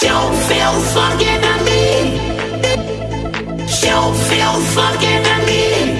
She don't feel fucking at me. She don't feel fucking at me.